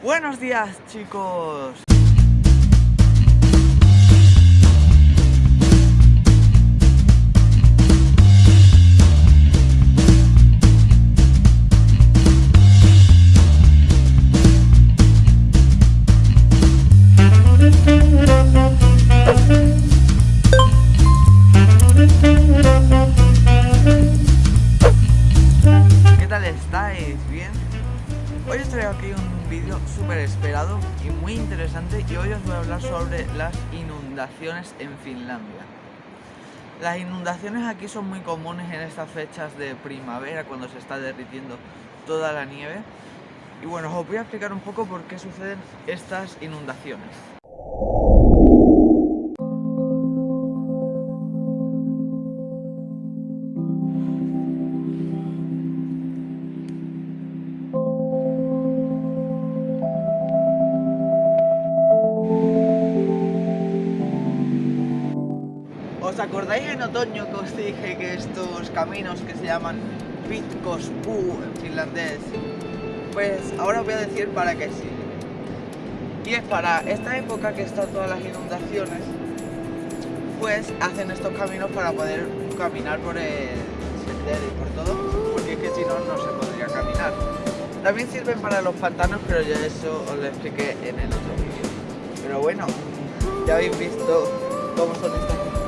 Buenos días chicos. ¿Qué tal estáis? ¿Bien? Hoy os traigo aquí un vídeo súper esperado y muy interesante y hoy os voy a hablar sobre las inundaciones en Finlandia. Las inundaciones aquí son muy comunes en estas fechas de primavera cuando se está derritiendo toda la nieve y bueno, os voy a explicar un poco por qué suceden estas inundaciones. ¿Os acordáis en otoño que os dije que estos caminos que se llaman Pitkospuu en finlandés? Pues ahora os voy a decir para qué sirve. Y es para esta época que están todas las inundaciones, pues hacen estos caminos para poder caminar por el sendero y por todo, porque es que si no, no se podría caminar. También sirven para los pantanos, pero ya eso os lo expliqué en el otro vídeo. Pero bueno, ya habéis visto cómo son estas.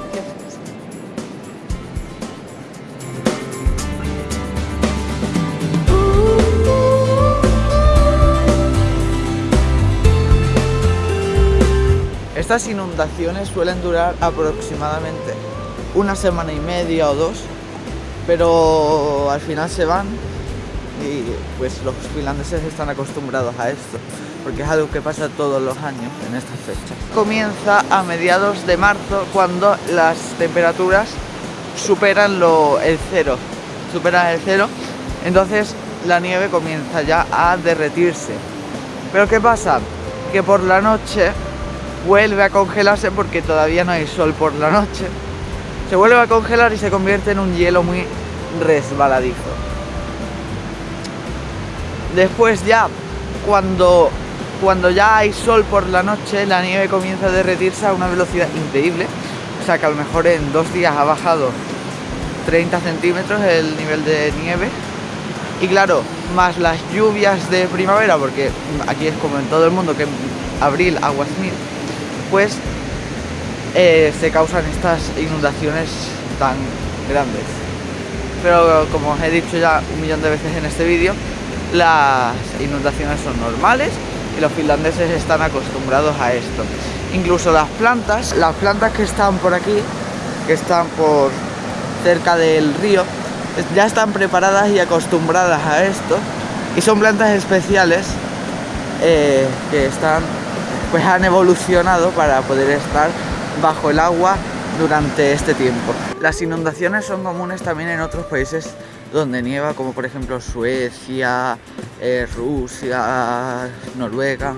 Estas inundaciones suelen durar aproximadamente una semana y media o dos, pero al final se van y pues los finlandeses están acostumbrados a esto, porque es algo que pasa todos los años en estas fechas. Comienza a mediados de marzo cuando las temperaturas superan lo, el cero, superan el cero, entonces la nieve comienza ya a derretirse. Pero ¿qué pasa? Que por la noche vuelve a congelarse porque todavía no hay sol por la noche. Se vuelve a congelar y se convierte en un hielo muy resbaladizo. Después ya, cuando, cuando ya hay sol por la noche, la nieve comienza a derretirse a una velocidad increíble. O sea que a lo mejor en dos días ha bajado 30 centímetros el nivel de nieve. Y claro, más las lluvias de primavera, porque aquí es como en todo el mundo que en abril aguas mil, pues eh, se causan estas inundaciones tan grandes. Pero como os he dicho ya un millón de veces en este vídeo, las inundaciones son normales los finlandeses están acostumbrados a esto. Incluso las plantas, las plantas que están por aquí, que están por cerca del río, ya están preparadas y acostumbradas a esto y son plantas especiales eh, que están pues han evolucionado para poder estar bajo el agua durante este tiempo. Las inundaciones son comunes también en otros países donde nieva, como por ejemplo Suecia, eh, Rusia, Noruega.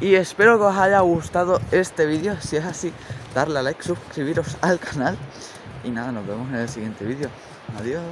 Y espero que os haya gustado este vídeo. Si es así, darle a like, suscribiros al canal. Y nada, nos vemos en el siguiente vídeo. Adiós.